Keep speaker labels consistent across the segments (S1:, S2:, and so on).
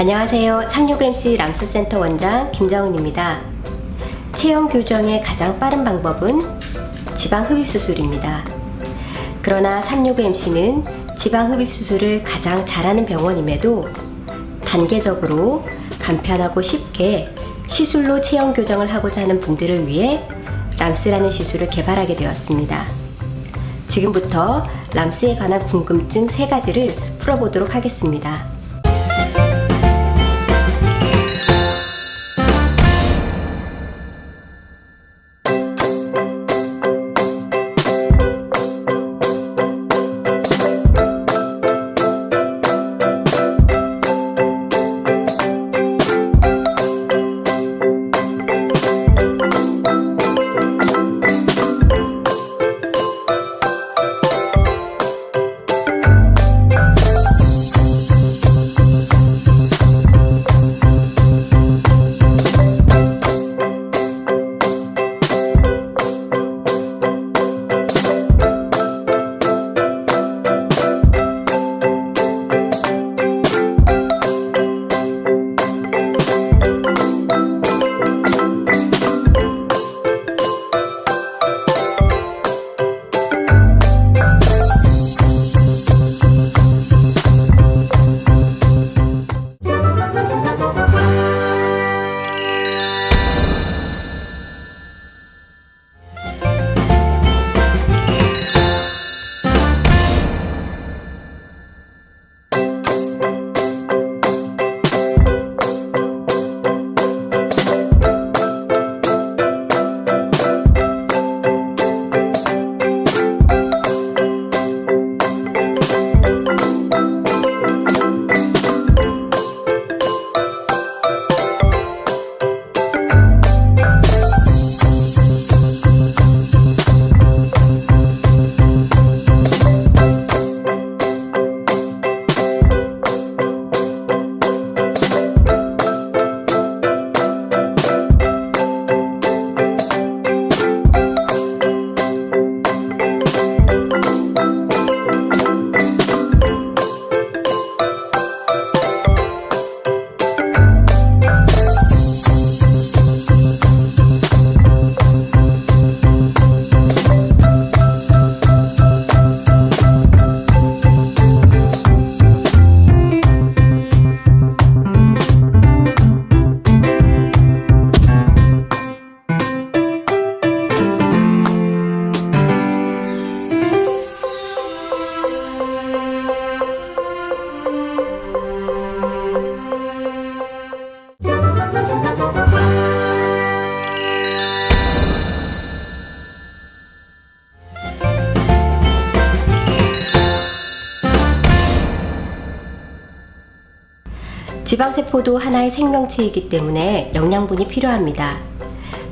S1: 안녕하세요. 36MC 람스센터 원장 김정은입니다. 체형 교정의 가장 빠른 방법은 지방 흡입 수술입니다. 그러나 36MC는 지방 흡입 수술을 가장 잘하는 병원임에도 단계적으로 간편하고 쉽게 시술로 체형 교정을 하고자 하는 분들을 위해 람스라는 시술을 개발하게 되었습니다. 지금부터 람스에 관한 궁금증 3가지를 풀어보도록 하겠습니다. 지방세포도 하나의 생명체이기 때문에 영양분이 필요합니다.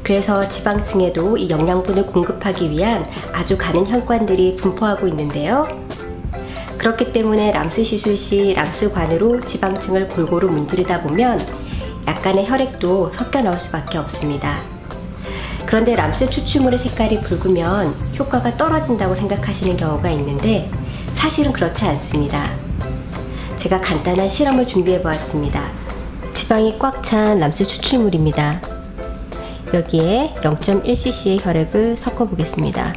S1: 그래서 지방층에도 이 영양분을 공급하기 위한 아주 가는 혈관들이 분포하고 있는데요. 그렇기 때문에 람스 시술 시 람스관으로 지방층을 골고루 문지르다 보면 약간의 혈액도 섞여 나올 수밖에 없습니다. 그런데 람스 추출물의 색깔이 붉으면 효과가 떨어진다고 생각하시는 경우가 있는데 사실은 그렇지 않습니다. 제가 간단한 실험을 준비해 보았습니다. 지방이 꽉 찬 람스 추출물입니다. 여기에 0.1cc의 혈액을 섞어 보겠습니다.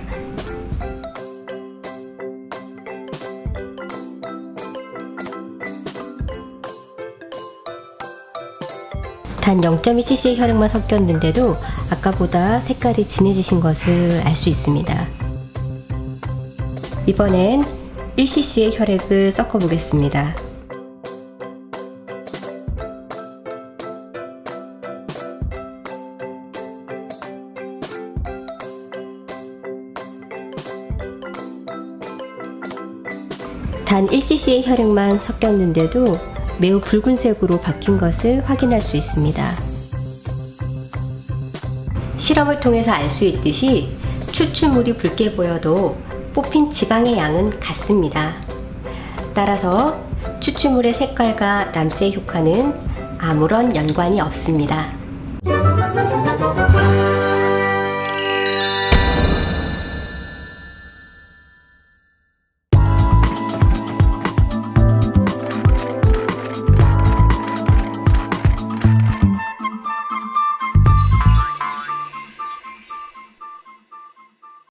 S1: 단 0.2cc의 혈액만 섞였는데도 아까보다 색깔이 진해지신 것을 알 수 있습니다. 이번엔 1cc의 혈액을 섞어 보겠습니다. 단 1cc의 혈액만 섞였는데도 매우 붉은색으로 바뀐 것을 확인할 수 있습니다. 실험을 통해서 알 수 있듯이 추출물이 붉게 보여도 뽑힌 지방의 양은 같습니다. 따라서 추출물의 색깔과 람스의 효과는 아무런 연관이 없습니다.